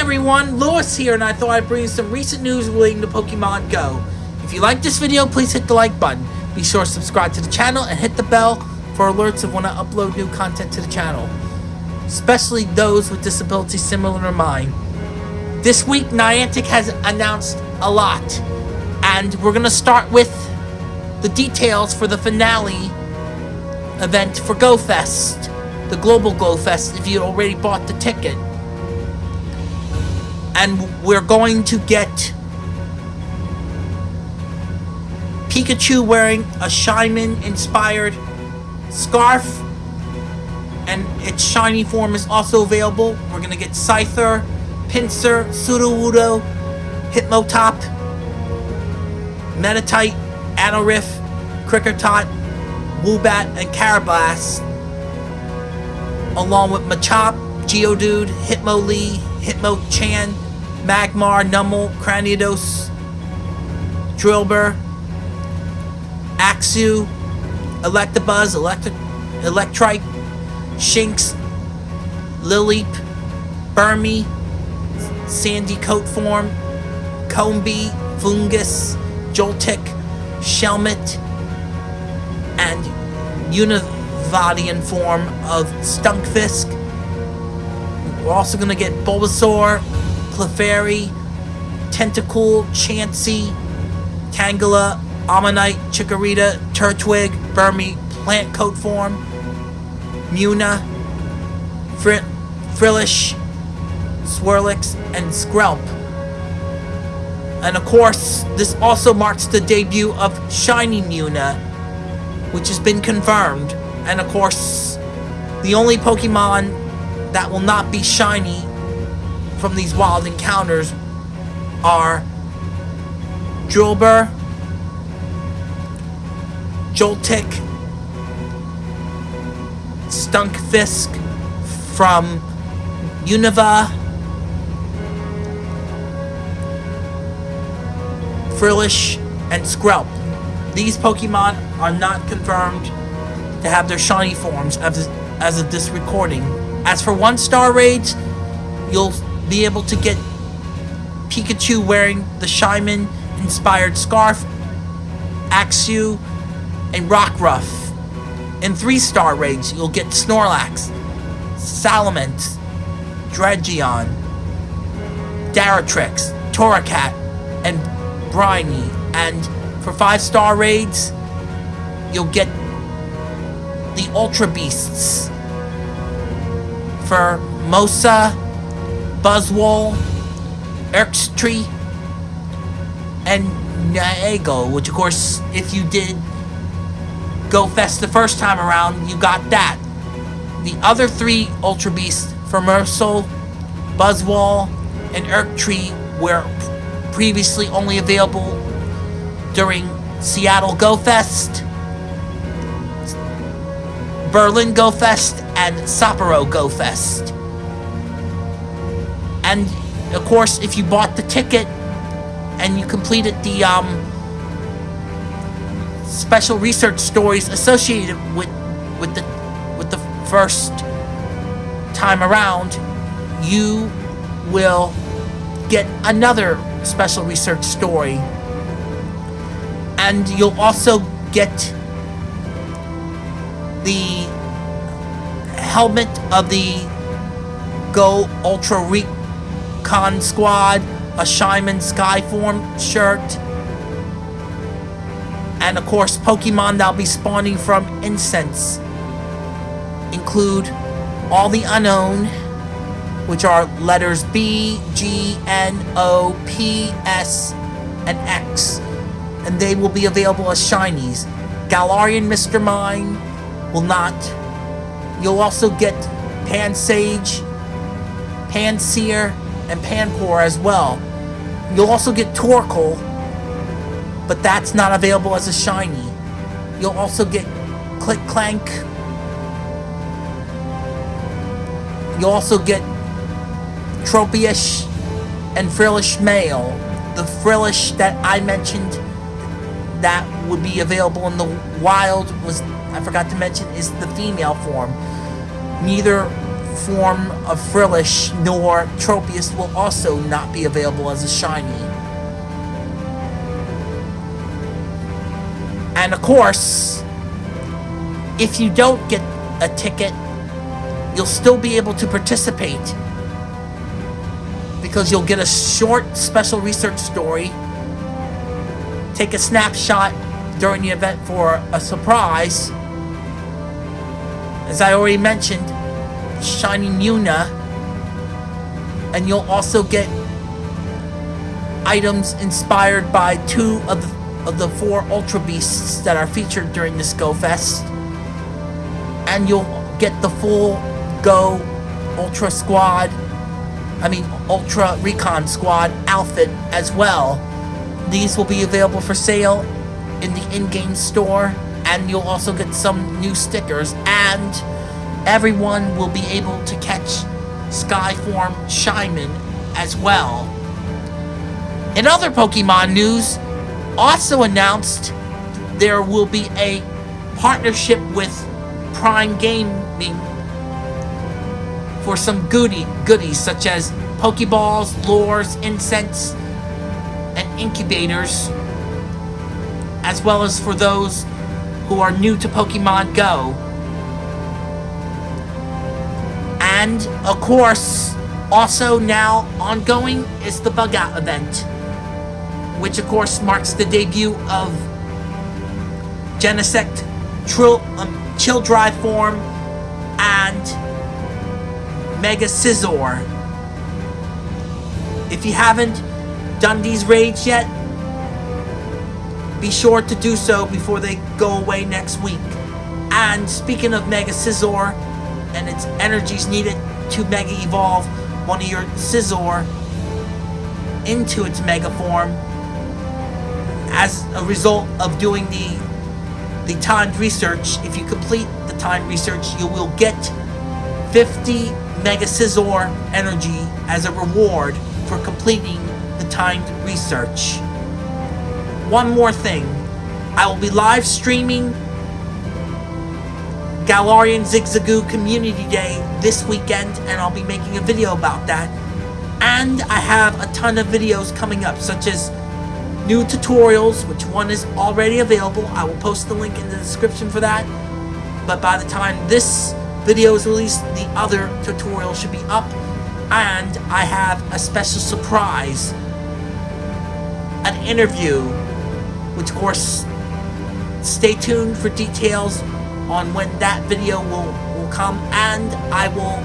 everyone, Lewis here, and I thought I'd bring you some recent news relating to Pokemon Go. If you like this video, please hit the like button. Be sure to subscribe to the channel and hit the bell for alerts of when I upload new content to the channel. Especially those with disabilities similar to mine. This week, Niantic has announced a lot. And we're going to start with the details for the finale event for GoFest. The Global GoFest, if you already bought the ticket and we're going to get Pikachu wearing a Shaymin inspired scarf and its shiny form is also available. We're gonna get Scyther, Pinsir, Sudowoodo, Hitmontop, Meditite, Anorith, Kricketot, Woobat, and Karrablast, along with Machop, Geodude, Hitmonlee, Hitmonchan, Magmar, Numel, Cranidos, Drillbur, Axew, Electabuzz, Electric, Electrike, Shinx, Lileep, Burmy, Sandy Coat Form, Combee, Foongus, Joltik, Shelmet, and Univadian form of Stunfisk. We're also going to get Bulbasaur, Clefairy, Tentacool, Chansey, Tangela, Omanyte, Chikorita, Turtwig, Burmy, Plant Coat Form, Munna, Fr Frillish, Swirlix, and Skrelp. And of course, this also marks the debut of Shiny Munna, which has been confirmed. And of course, the only Pokemon that will not be shiny from these wild encounters are Drillbur, Joltik, Stunfisk from Unova, Frillish, and Skrelp. These Pokemon are not confirmed to have their shiny forms as, as of this recording. As for one-star raids, you'll be able to get Pikachu wearing the Shaymin inspired scarf, Axew, and Rockruff. In three-star raids, you'll get Snorlax, Salamence, Dregion, Dartrix, Torracat, and Brionne. And for five-star raids, you'll get the Ultra Beasts for Mosa, Buzzwole, Xurkitree, and Nihilego, which of course, if you did Go Fest the first time around, you got that. The other three Ultra Beasts Pheromosa, Buzzwole, and Xurkitree were previously only available during Seattle Go Fest, Berlin Go Fest, and Sapporo Go Fest. And of course, if you bought the ticket and you completed the um, special research stories associated with with the with the first time around, you will get another special research story. And you'll also get the helmet of the Go Ultra Recon Squad, a Shaymin Skyform shirt, and of course Pokemon that'll be spawning from Incense include all the Unown, which are letters B, G, N, O, P, S, and X, and they will be available as shinies. Galarian Mr. Mime will not. You'll also get Pansage, Pansear, and Panpour as well. You'll also get Torkoal, but that's not available as a shiny. You'll also get Click Clank. You'll also get Tropius and Frillish male. The Frillish that I mentioned that would be available in the wild was, I forgot to mention, is the female form. Neither form of Frillish nor Tropius will also not be available as a shiny. And of course, if you don't get a ticket, you'll still be able to participate because you'll get a short special research story, take a snapshot during the event for a surprise. As I already mentioned, Shining Yuna, and you'll also get items inspired by two of the of the four Ultra Beasts that are featured during this Go Fest. And you'll get the full Go Ultra Squad, I mean Ultra Recon Squad outfit as well. These will be available for sale in the in-game store and you'll also get some new stickers and everyone will be able to catch Skyform Shaymin as well. In other Pokemon news, also announced there will be a partnership with Prime Gaming for some goodie goodies such as Pokeballs, lures, incense, incubators, as well as for those who are new to Pokemon Go. And, of course, also now ongoing is the Bug Out event which of course marks the debut of Genesect, Trill, um, Chill Drive form, and Mega Scizor. If you haven't done these raids yet, be sure to do so before they go away next week. And speaking of Mega Scizor and its energies needed to Mega Evolve one of your Scizor into its Mega form, as a result of doing the the timed research, if you complete the timed research, you will get 50 Mega Scizor energy as a reward for completing timed research. One more thing. I will be live streaming Galarian Zigzagoon Community Day this weekend, and I'll be making a video about that. And I have a ton of videos coming up, such as new tutorials, which one is already available. I will post the link in the description for that. But by the time this video is released, the other tutorial should be up. And I have a special surprise. An interview, which of course, stay tuned for details on when that video will, will come. And I will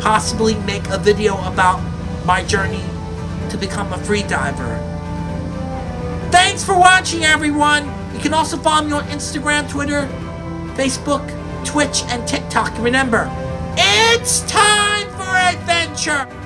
possibly make a video about my journey to become a free diver. Thanks for watching, everyone! You can also follow me on Instagram, Twitter, Facebook, Twitch, and TikTok. Remember, it's time for adventure!